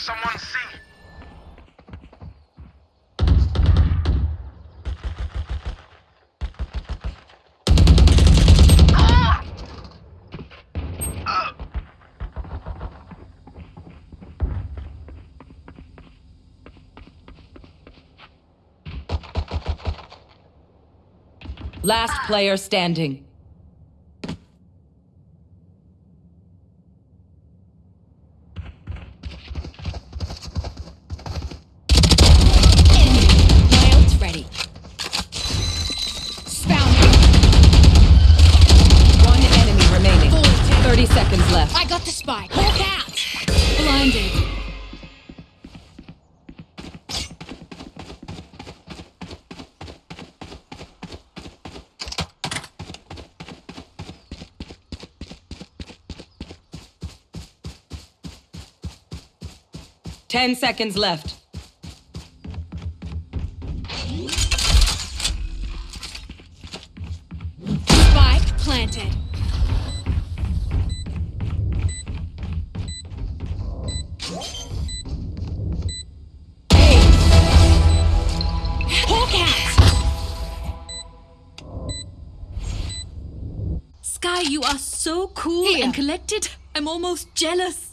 Someone see. Last player standing. Left. I got the spike. Hawk out. Blinded. Ten seconds left. Spike planted. Sky, you are so cool Here. and collected. I'm almost jealous.